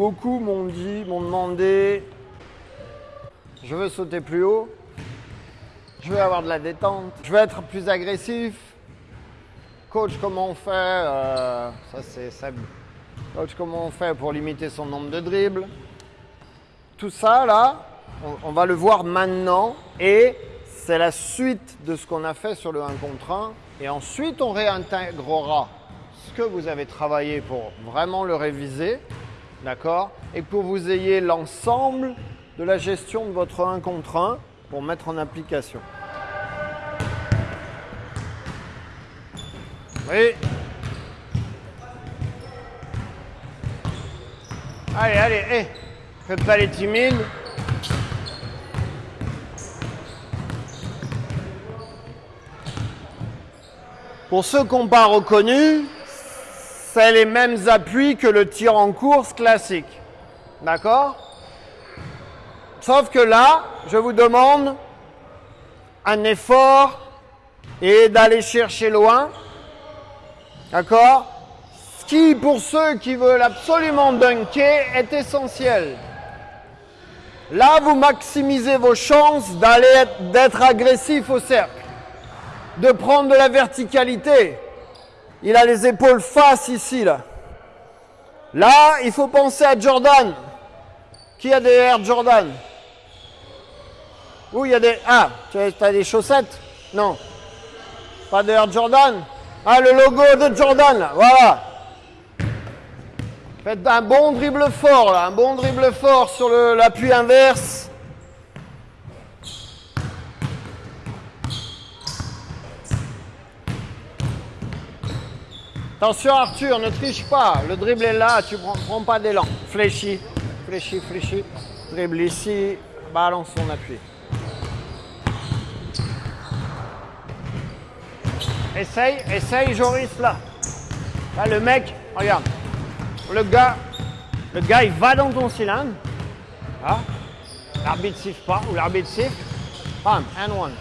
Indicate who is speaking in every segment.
Speaker 1: Beaucoup m'ont dit, m'ont demandé, je veux sauter plus haut, je veux avoir de la détente, je veux être plus agressif. Coach, comment on fait euh, Ça c'est Seb. Coach, comment on fait pour limiter son nombre de dribbles? Tout ça là, on, on va le voir maintenant et c'est la suite de ce qu'on a fait sur le 1 contre 1. Et ensuite, on réintégrera ce que vous avez travaillé pour vraiment le réviser. D'accord Et pour vous ayez l'ensemble de la gestion de votre 1 contre 1 pour mettre en application. Oui. Allez, allez, hé. Faites pas les timides. Pour ceux qui n'ont pas reconnu, c'est les mêmes appuis que le tir en course classique. D'accord? Sauf que là, je vous demande un effort et d'aller chercher loin. D'accord? Ce qui, pour ceux qui veulent absolument dunker, est essentiel. Là, vous maximisez vos chances d'être agressif au cercle de prendre de la verticalité. Il a les épaules face ici, là. Là, il faut penser à Jordan. Qui a des Air Jordan? Où il y a des... Ah, tu as des chaussettes? Non. Pas de Air Jordan? Ah, le logo de Jordan, là. Voilà. Faites un bon dribble fort, là. Un bon dribble fort sur l'appui inverse. Attention Arthur, ne triche pas. Le dribble est là, tu prends, prends pas d'élan. Fléchis, fléchis, fléchis. Dribble ici, balance son appui. Essaye, essaye Joris là. Là le mec, regarde. Le gars, le gars il va dans ton cylindre. Ah. L'arbitre siffle pas ou l'arbitre siffle. Bam, and one.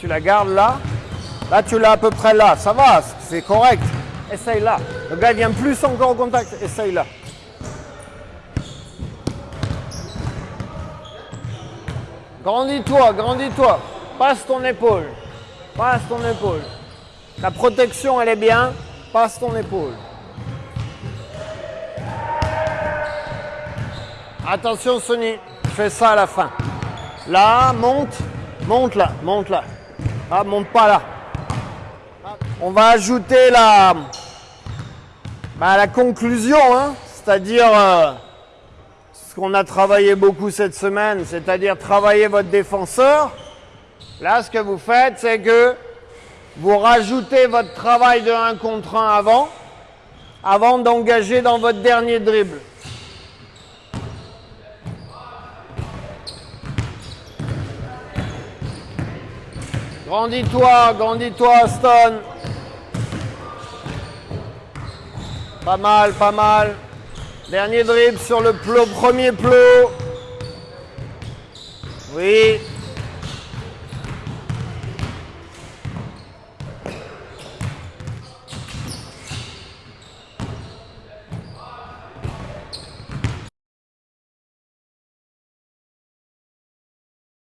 Speaker 1: Tu la gardes là. Là tu l'as à peu près là. Ça va, c'est correct. Essaye là. Le gars vient plus encore au contact. Essaye là. Grandis-toi, grandis-toi. Passe ton épaule. Passe ton épaule. La protection, elle est bien. Passe ton épaule. Attention, Sony. Fais ça à la fin. Là, monte. Monte là. Monte là. Ah, monte pas là. On va ajouter la, bah, la conclusion, hein. c'est-à-dire euh, ce qu'on a travaillé beaucoup cette semaine, c'est-à-dire travailler votre défenseur. Là, ce que vous faites, c'est que vous rajoutez votre travail de 1 contre 1 avant, avant d'engager dans votre dernier dribble. Grandis-toi, grandis-toi, Stone. Pas mal, pas mal. Dernier dribble sur le premier plot. Oui,